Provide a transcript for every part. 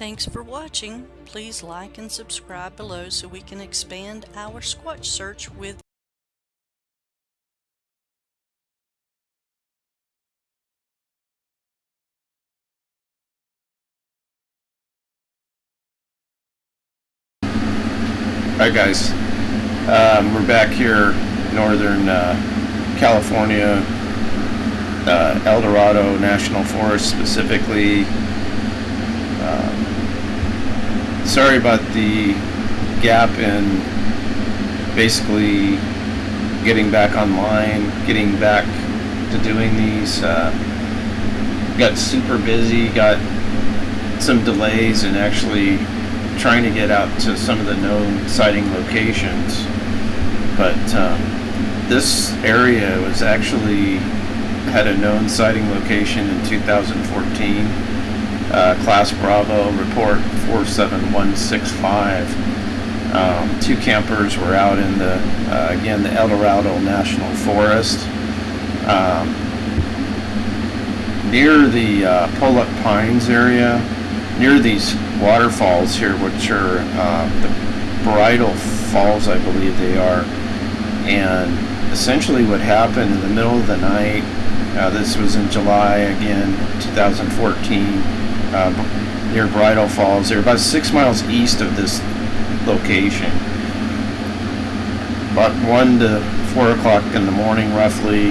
Thanks for watching. Please like and subscribe below so we can expand our Squatch search with Alright guys, um, we're back here northern uh, California, uh, El Dorado National Forest specifically. Sorry about the gap in basically getting back online, getting back to doing these. Uh, got super busy, got some delays and actually trying to get out to some of the known sighting locations. But um, this area was actually had a known sighting location in 2014. Uh, Class Bravo report 47165. Um, two campers were out in the, uh, again, the El Dorado National Forest. Um, near the uh, Pollock Pines area, near these waterfalls here, which are uh, the Bridal Falls, I believe they are. And essentially what happened in the middle of the night, uh, this was in July again, 2014, uh, near Bridal Falls. They're about six miles east of this location. About 1 to 4 o'clock in the morning roughly,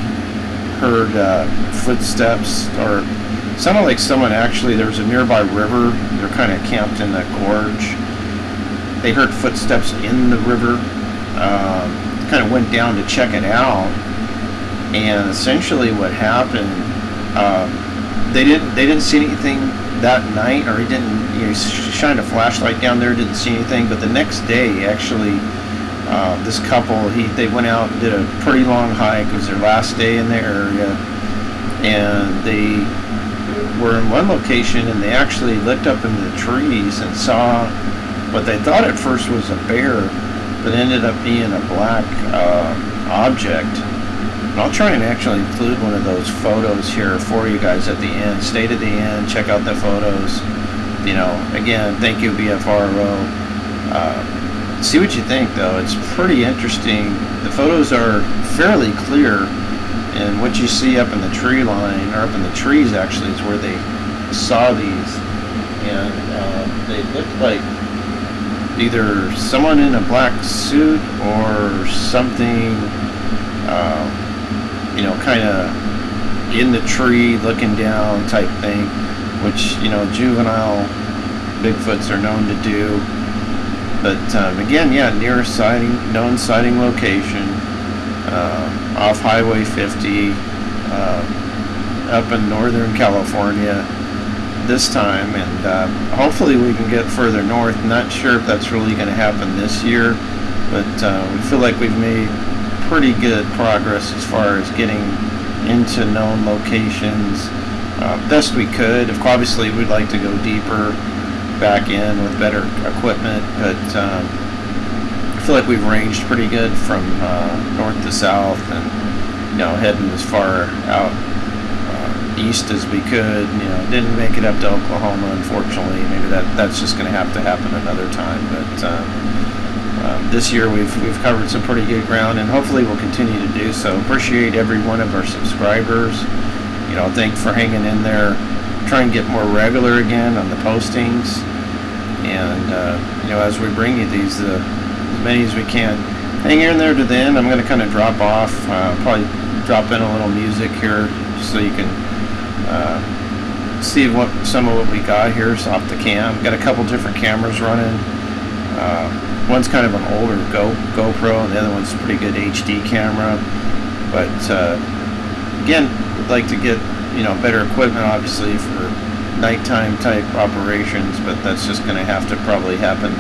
heard uh, footsteps or sounded like someone actually, there was a nearby river, they're kind of camped in that gorge. They heard footsteps in the river, um, kind of went down to check it out, and essentially what happened, um, they didn't they didn't see anything that night, or he didn't, you know, he shined a flashlight down there, didn't see anything, but the next day, actually, uh, this couple, he they went out and did a pretty long hike, it was their last day in the area, and they were in one location and they actually looked up into the trees and saw what they thought at first was a bear, but ended up being a black uh, object. I'll try and actually include one of those photos here for you guys at the end. Stay to the end, check out the photos. You know, again, thank you BFRO. Uh, see what you think though. It's pretty interesting. The photos are fairly clear and what you see up in the tree line, or up in the trees actually, is where they saw these. And uh, they looked like either someone in a black suit or something, uh, you know, kind of in the tree looking down type thing, which, you know, juvenile Bigfoots are known to do. But um, again, yeah, near sighting, known sighting location uh, off Highway 50 uh, up in Northern California this time and uh, hopefully we can get further north. Not sure if that's really going to happen this year but uh, we feel like we've made pretty good progress as far as getting into known locations uh, best we could. Obviously we'd like to go deeper back in with better equipment but um, I feel like we've ranged pretty good from uh, north to south and you know heading as far out uh, east as we could you know didn't make it up to Oklahoma unfortunately maybe that that's just going to have to happen another time but uh, um, this year we've we've covered some pretty good ground and hopefully we'll continue to do so appreciate every one of our subscribers you know thank for hanging in there try and get more regular again on the postings and uh, you know as we bring you these uh, as many as we can. Hang in there to the end. I'm going to kind of drop off, uh, probably drop in a little music here so you can uh, see what some of what we got here is off the cam. Got a couple different cameras running. Uh, one's kind of an older Go GoPro, and the other one's a pretty good HD camera. But uh, again, would like to get you know better equipment, obviously for nighttime type operations, but that's just going to have to probably happen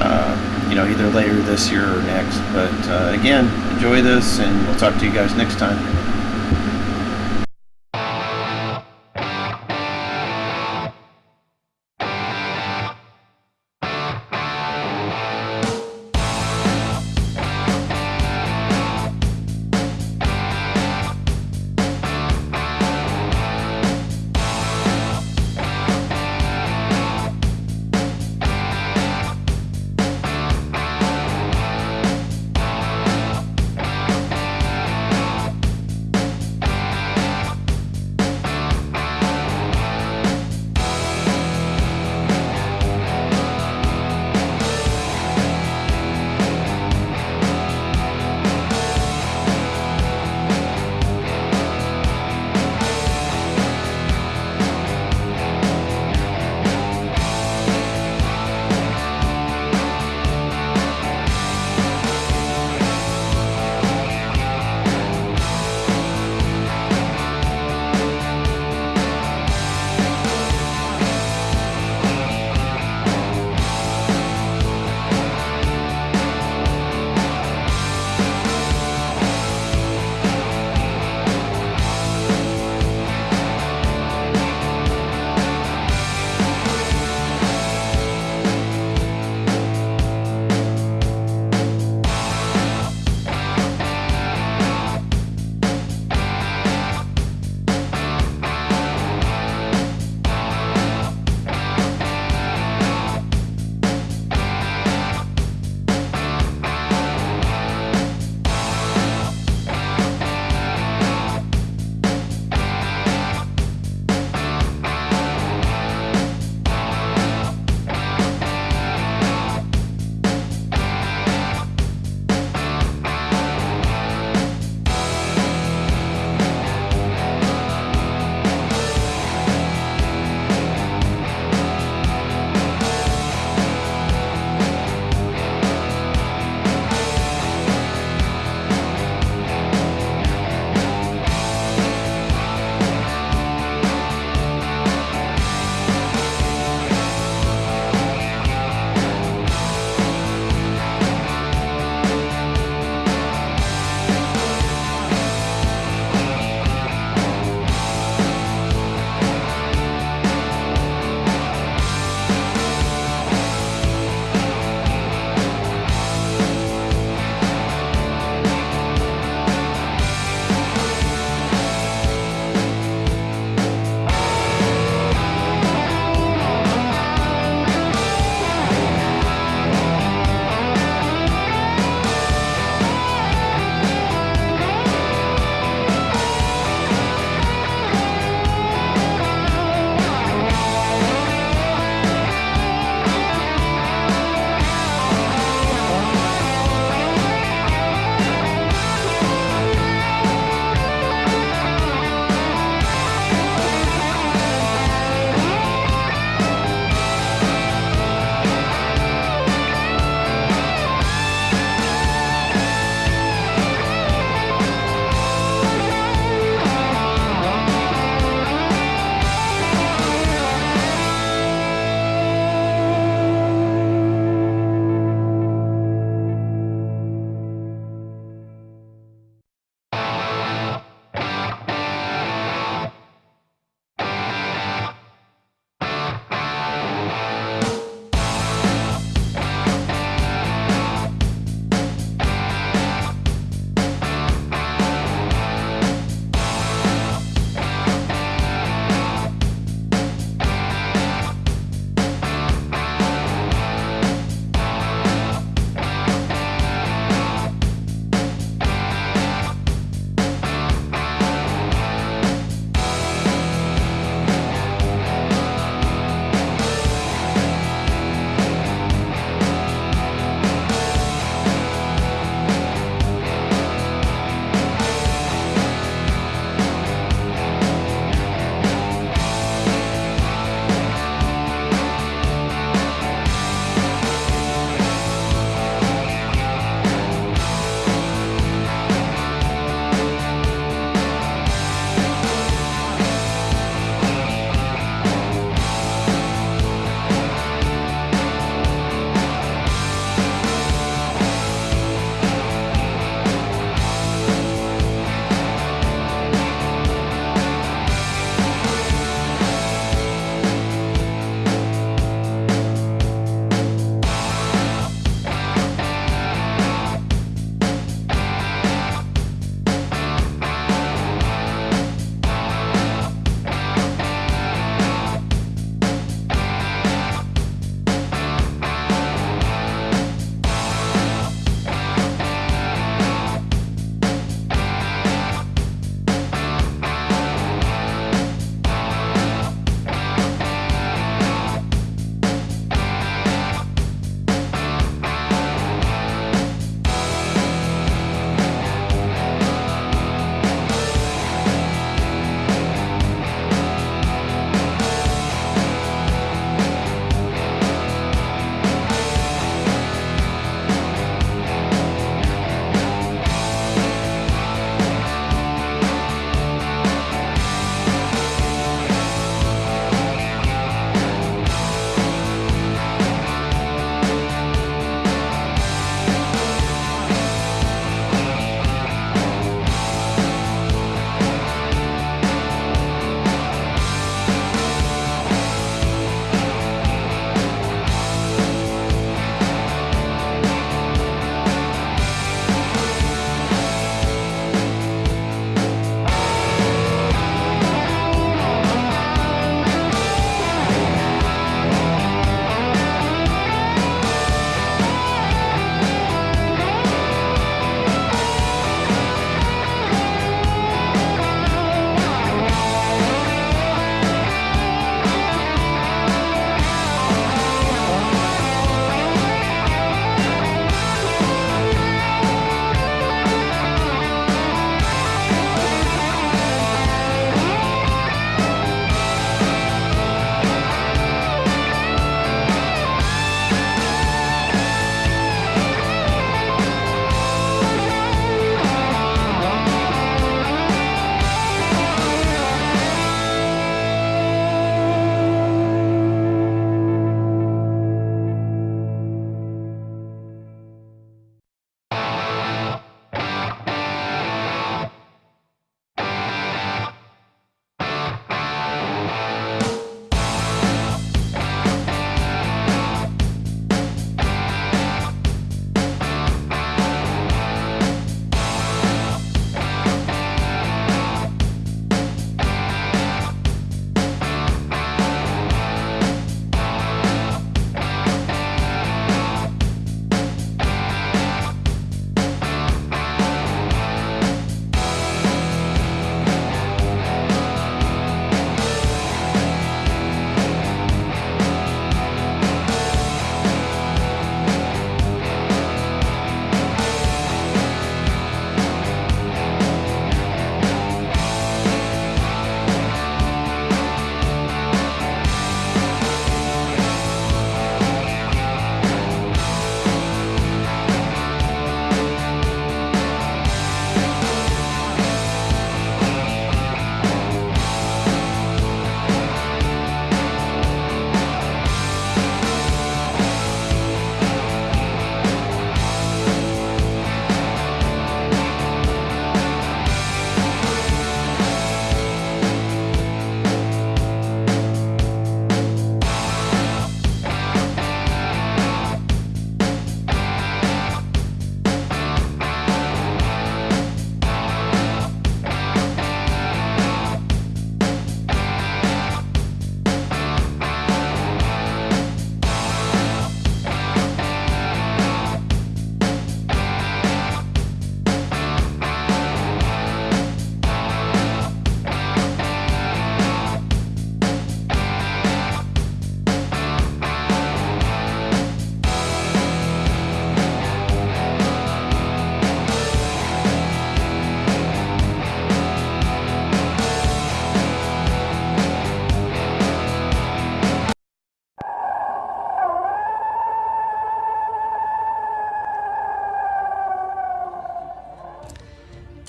uh, you know, either later this year or next. But uh, again, enjoy this, and we'll talk to you guys next time.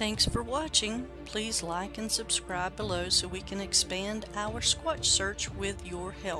Thanks for watching. Please like and subscribe below so we can expand our Squatch search with your help.